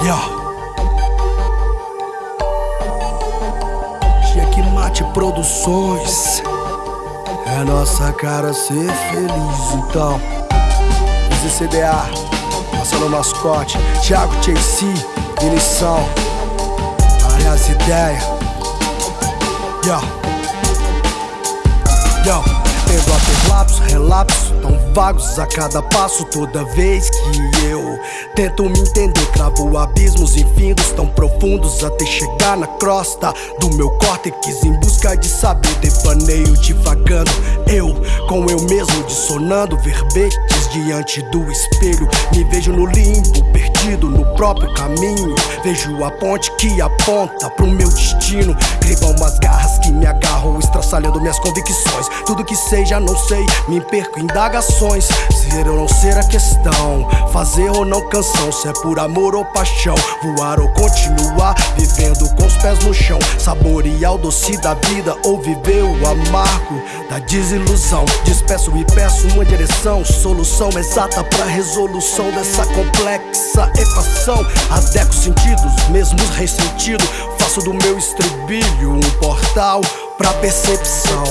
Yo. Checkmate Produções. É nossa cara ser feliz, então. ZCDA, Marcelo Mascote, Thiago JC, Vinição. Várias ideias. Yo. Yo. Tendo a ter lapsos, relapsos tão vagos a cada passo Toda vez que eu tento me entender Cravo abismos infindos tão profundos Até chegar na crosta do meu córtex Em busca de saber, devaneio divagando Eu com eu mesmo dissonando verbetes diante do espelho. Me vejo no limbo, perdido no próprio caminho. Vejo a ponte que aponta pro meu destino. Crivam umas garras que me agarram Estraçalhando minhas convicções. Tudo que sei já não sei, me perco em indagações. Ser ou não ser a questão Fazer ou não canção. Se é por amor ou paixão Voar ou continuar Vivendo com os pés no chão. Saborear o doce da vida Ou viver o amargo da desilusão. Despeço e peço uma direção Solução exata pra resolução Dessa complexa equação. Adeco sentidos, mesmos ressentido Faço do meu estribilho um portal pra percepção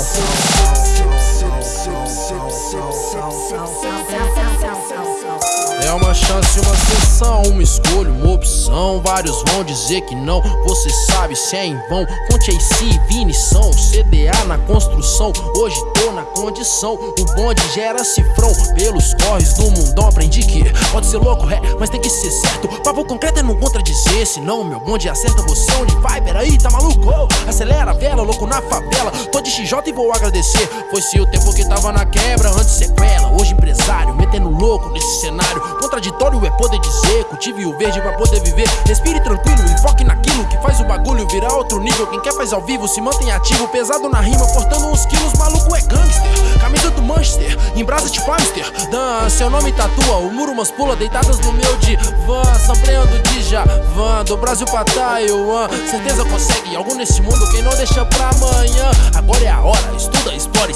É uma chance, uma sessão, uma escolha, uma opção. Vários vão dizer que não, você sabe se é em vão. Fonte AC, Vini são CDA na construção. Hoje tô na condição. O bonde gera cifrão pelos corres do mundão. Aprendi que pode ser louco, é, mas tem que ser certo. Papo concreto é não contradizer, senão meu bonde acerta você onde vai. Peraí, tá maluco? Oh, acelera a vela, louco na favela. Tô de XJ e vou agradecer. Foi-se o tempo que tava na quebra, antes sequela. Hoje empresário, metendo louco nesse cenário. Contraditório é poder dizer, cultive o verde pra poder viver. Respire tranquilo e foque naquilo que faz o bagulho virar outro nível. Quem quer faz ao vivo, se mantém ativo, pesado na rima, portando uns quilos, maluco é gangster. Camisa do Manchester, em brasa de Famster. Dan, seu nome tatua, o muro umas pula deitadas no meu divã. Sampleando de Javan, do Brasil pra Taiwan. Certeza consegue algo nesse mundo, quem não deixa pra amanhã. Agora é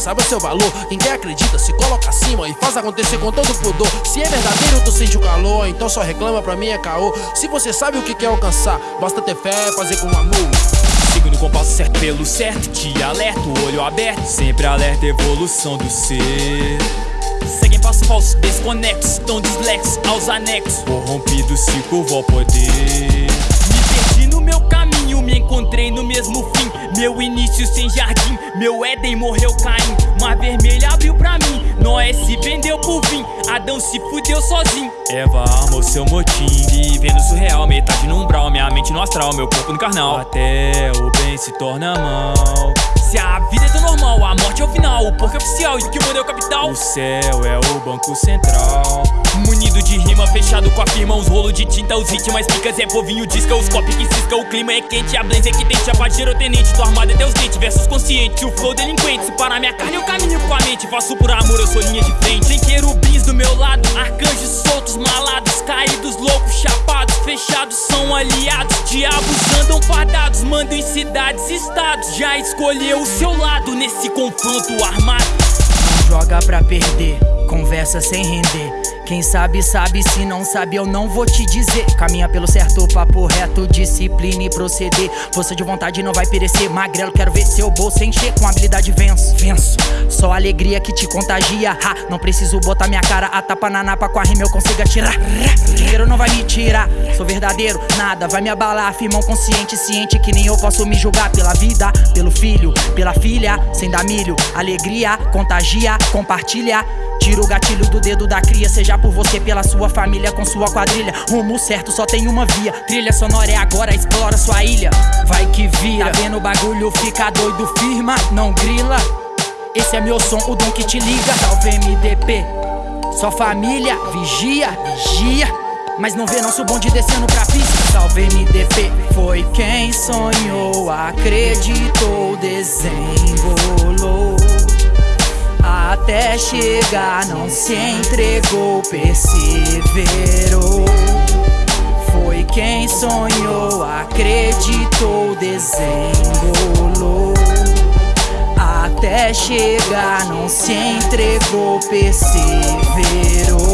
sabe o seu valor. Quem acredita, se coloca acima e faz acontecer com todo pudor. Se é verdadeiro, tu sente o calor, então só reclama pra mim é caô. Se você sabe o que quer alcançar, basta ter fé, fazer com amor. No compasso certo pelo certo, te alerto, olho aberto, sempre alerta evolução do ser. Seguem passo falso, desconexos, tão dislexos aos anexos, corrompido se curvo ao poder. Me perdi no meu caminho, me encontrei no mesmo fim. Meu início sem jardim, meu Éden morreu Caim. Mar vermelha abriu pra mim, Noé se vendeu por fim. Adão se fudeu sozinho. Eva armou seu motim, vivendo surreal, metade no umbral, minha mente no astral, meu corpo no carnal. Até o bem se torna mal. Se a vida é do normal, a morte é o final, o porco é oficial e o que muda é o capital. O céu é o banco central. Munido de fechado com a firma, os rolos de tinta, os ritmos, picas, é povinho, disca, os copos que cisca, o clima é quente, a blaze é que a paz tenente, tô armado até os dentes, versus consciente, o flow delinquente, se parar minha carne eu caminho com a mente, faço por amor, eu sou linha de frente. Tem querubins do meu lado, arcanjos soltos, malados, caídos, loucos, chapados, fechados, são aliados, diabos andam fardados, mandam em cidades, estados, já escolheu o seu lado nesse confronto armado. Não joga pra perder, conversa sem render. Quem sabe, sabe, se não sabe, eu não vou te dizer. Caminha pelo certo, papo reto, disciplina e proceder. Força de vontade não vai perecer. Magrelo, quero ver seu bolso encher. Com habilidade venço, venço. Só alegria que te contagia. Ha, não preciso botar minha cara a tapa na napa com a rima eu consigo atirar. Dinheiro não vai me tirar, sou verdadeiro, nada vai me abalar. Firmão consciente, ciente que nem eu posso me julgar pela vida, pelo filho, pela filha, sem dar milho. Alegria, contagia, compartilha. Tira o gatilho do dedo da cria, seja por você, pela sua família, com sua quadrilha. Rumo certo, só tem uma via. Trilha sonora é agora, explora sua ilha. Vai que vira, tá vendo o bagulho, fica doido, firma, não grila. Esse é meu som, o dom que te liga. Salve MDP, só família, vigia, vigia. Mas não vê nosso bonde descendo pra pista. Salve MDP, foi quem sonhou, acreditou, até chegar, não se entregou, perseverou. Foi quem sonhou, acreditou, desembolou. Até chegar, não se entregou, perseverou.